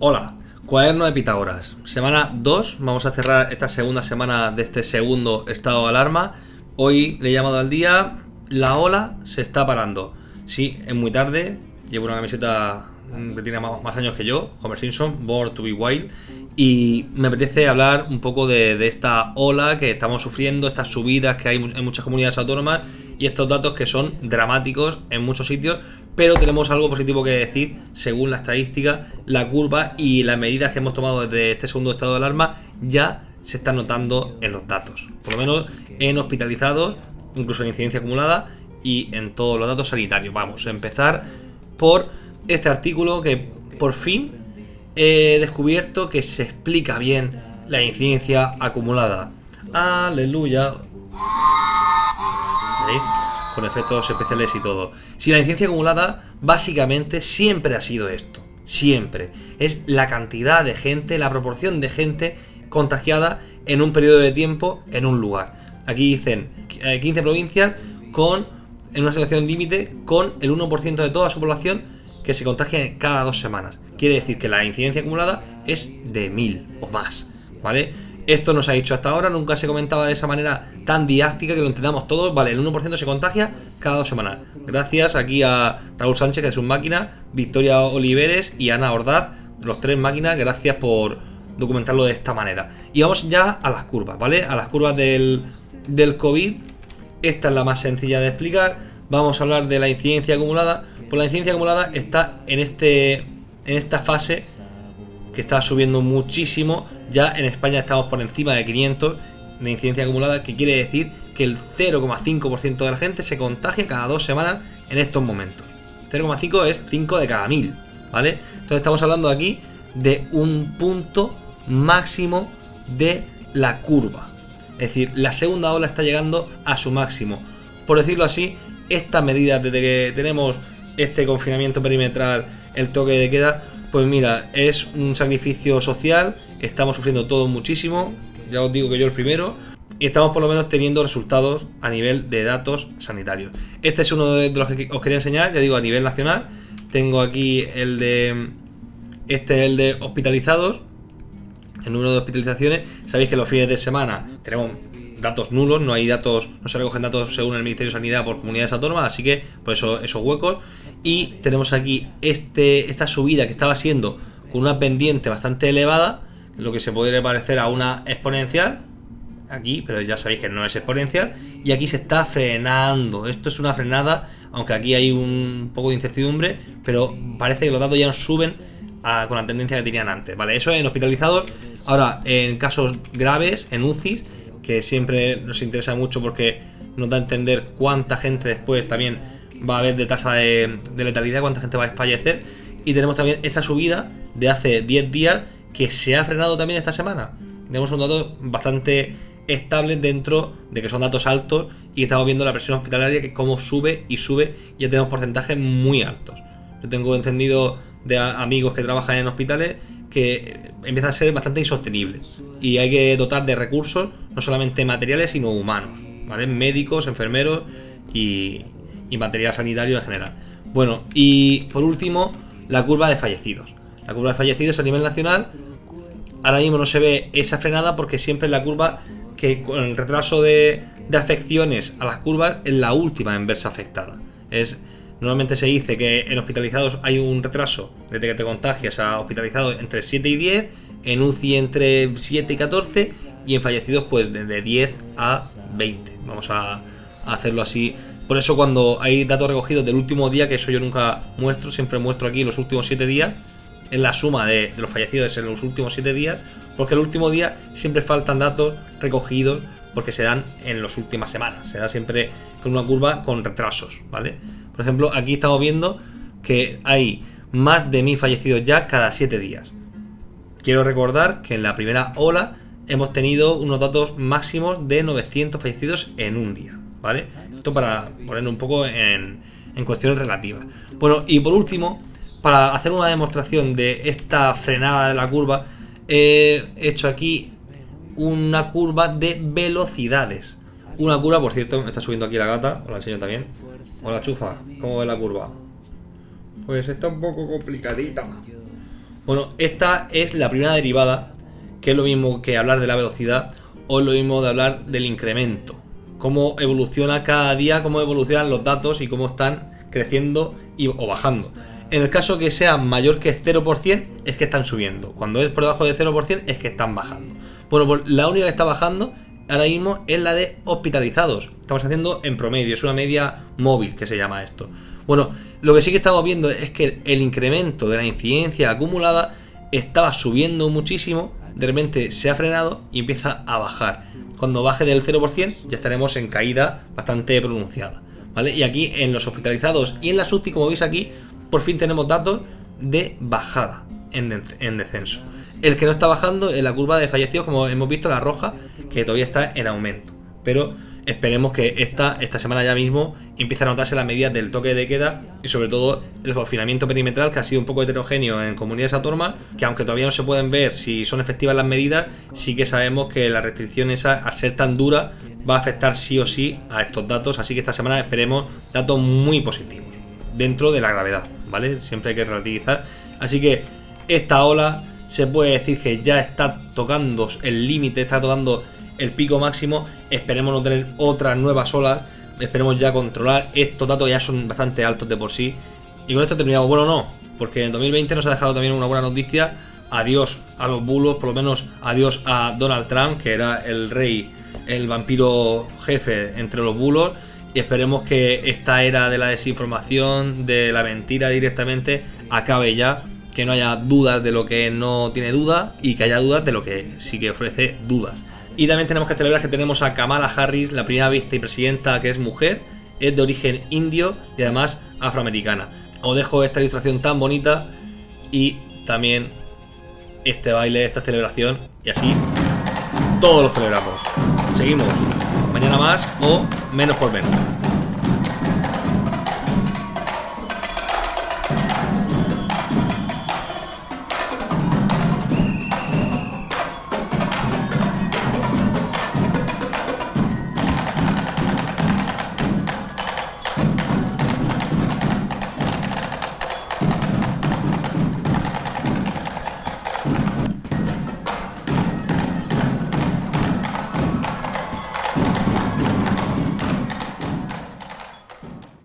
Hola, cuaderno de Pitágoras. Semana 2, vamos a cerrar esta segunda semana de este segundo estado de alarma. Hoy le he llamado al día, la ola se está parando. Sí, es muy tarde, llevo una camiseta que tiene más, años que yo, Homer Simpson, Born to be Wild, y me apetece hablar un poco de, esta ola que estamos sufriendo, estas subidas que hay en muchas comunidades autónomas y estos datos que son dramáticos en muchos sitios, pero tenemos algo positivo que decir según la estadística, la curva y las medidas que hemos tomado desde este segundo estado de alarma ya se están notando en los datos, por lo menos en hospitalizados, incluso en incidencia acumulada y en todos los datos sanitarios. Vamos a empezar por este artículo que por fin he descubierto que se explica bien la incidencia acumulada. Aleluya. ¿Veis? Con efectos especiales y todo. Si la incidencia acumulada básicamente siempre ha sido esto. Siempre. Es la cantidad de gente, la proporción de gente contagiada en un periodo de tiempo en un lugar. Aquí dicen 15 eh, provincias con en una situación límite con el 1% de toda su población que se contagia cada dos semanas. Quiere decir que la incidencia acumulada es de 1000 o más, ¿vale? Esto no se ha dicho hasta ahora, nunca se comentaba de esa manera tan didáctica que lo entendamos todos. Vale, el 1% se contagia cada dos semanas. Gracias aquí a Raúl Sánchez, que es un máquina, Victoria Oliveres y Ana Ordaz, los tres máquinas, gracias por documentarlo de esta manera. Y vamos ya a las curvas, ¿vale? A las curvas del, del COVID. Esta es la más sencilla de explicar. Vamos a hablar de la incidencia acumulada. Pues la incidencia acumulada está en, este, en esta fase que está subiendo muchísimo. Ya en España estamos por encima de 500 de incidencia acumulada, que quiere decir que el 0,5% de la gente se contagia cada dos semanas en estos momentos. 0,5 es 5 de cada 1000, ¿vale? Entonces estamos hablando aquí de un punto máximo de la curva. Es decir, la segunda ola está llegando a su máximo. Por decirlo así, estas medidas desde que tenemos este confinamiento perimetral, el toque de queda, pues mira, es un sacrificio social, estamos sufriendo todo muchísimo, ya os digo que yo el primero, y estamos por lo menos teniendo resultados a nivel de datos sanitarios. Este es uno de los que os quería enseñar, ya digo, a nivel nacional. Tengo aquí el de... Este es el de hospitalizados, el número de hospitalizaciones. Sabéis que los fines de semana tenemos datos nulos, no hay datos, no se recogen datos según el Ministerio de Sanidad por comunidades autónomas, así que por eso esos huecos. Y tenemos aquí este, esta subida que estaba siendo con una pendiente bastante elevada, lo que se podría parecer a una exponencial, aquí, pero ya sabéis que no es exponencial, y aquí se está frenando. Esto es una frenada, aunque aquí hay un poco de incertidumbre, pero parece que los datos ya no suben con la tendencia que tenían antes, ¿vale? Eso en hospitalizados. Ahora, en casos graves, en UCIs, que siempre nos interesa mucho porque nos da a entender cuánta gente después también va a haber de tasa de, letalidad, cuánta gente va a fallecer. Y tenemos también esa subida de hace 10 días que se ha frenado también esta semana. Tenemos un dato bastante estable dentro de que son datos altos y estamos viendo la presión hospitalaria que como sube y sube ya tenemos porcentajes muy altos. Yo tengo entendido de amigos que trabajan en hospitales que empieza a ser bastante insostenible y hay que dotar de recursos no solamente materiales sino humanos, ¿vale? Médicos, enfermeros y, y material sanitario en general. Bueno, y por último, la curva de fallecidos. La curva de fallecidos a nivel nacional ahora mismo no se ve esa frenada porque siempre la curva que con el retraso de, de afecciones a las curvas es la última en verse afectada. Es Normalmente se dice que en hospitalizados hay un retraso desde que te contagias a hospitalizados entre 7 y 10, en UCI entre 7 y 14 y en fallecidos pues desde 10 a 20. Vamos a, hacerlo así. Por eso cuando hay datos recogidos del último día, que eso yo nunca muestro, siempre muestro aquí los últimos 7 días, en la suma de, de los fallecidos en los últimos 7 días, porque el último día siempre faltan datos recogidos porque se dan en las últimas semanas, se da siempre con una curva con retrasos, ¿vale? Por ejemplo, aquí estamos viendo que hay más de mil fallecidos ya cada 7 días. Quiero recordar que en la primera ola hemos tenido unos datos máximos de 900 fallecidos en un día, ¿vale? Esto para poner un poco en, en cuestiones relativas. Bueno, y por último, para hacer una demostración de esta frenada de la curva, he hecho aquí una curva de velocidades. Una curva, por cierto, me está subiendo aquí la gata, os la enseño también. Hola chufa, ¿cómo ve la curva? Pues está un poco complicadita. Bueno, esta es la primera derivada, que es lo mismo que hablar de la velocidad o lo mismo de hablar del incremento. Cómo evoluciona cada día, cómo evolucionan los datos y cómo están creciendo y, o bajando. En el caso que sea mayor que 0%, es que están subiendo. Cuando es por debajo de 0%, es que están bajando. Bueno, pues la única que está bajando ahora mismo es la de hospitalizados. Estamos haciendo en promedio, es una media móvil que se llama esto. Bueno, lo que sí que estamos viendo es que el incremento de la incidencia acumulada estaba subiendo muchísimo, de repente se ha frenado y empieza a bajar. Cuando baje del 0% ya estaremos en caída bastante pronunciada. ¿Vale? Y aquí en los hospitalizados y en la SUTI, como veis aquí, por fin tenemos datos de bajada en, en descenso. El que no está bajando es la curva de fallecidos, como hemos visto, la roja, que todavía está en aumento. Pero esperemos que esta, esta semana ya mismo empiece a notarse las medidas del toque de queda y sobre todo el confinamiento perimetral que ha sido un poco heterogéneo en comunidades autónomas, que aunque todavía no se pueden ver si son efectivas las medidas, sí que sabemos que la restricción esa, al ser tan dura, va a afectar sí o sí a estos datos, así que esta semana esperemos datos muy positivos, dentro de la gravedad, ¿vale? Siempre hay que relativizar. Así que esta ola se puede decir que ya está tocando el límite, está tocando el pico máximo. Esperemos no tener otras nuevas olas. Esperemos ya controlar. Estos datos ya son bastante altos de por sí. Y con esto terminamos. Bueno, no, porque en 2020 nos ha dejado también una buena noticia. Adiós a los bulos, por lo menos adiós a Donald Trump, que era el rey, el vampiro jefe entre los bulos. Y esperemos que esta era de la desinformación, de la mentira directamente, acabe ya. Que no haya dudas de lo que no tiene duda y que haya dudas de lo que sí que ofrece dudas. Y también tenemos que celebrar que tenemos a Kamala Harris, la primera vicepresidenta que es mujer, es de origen indio y además afroamericana. Os dejo esta ilustración tan bonita y también este baile, esta celebración y así todos lo celebramos. Seguimos. Mañana más o menos por menos.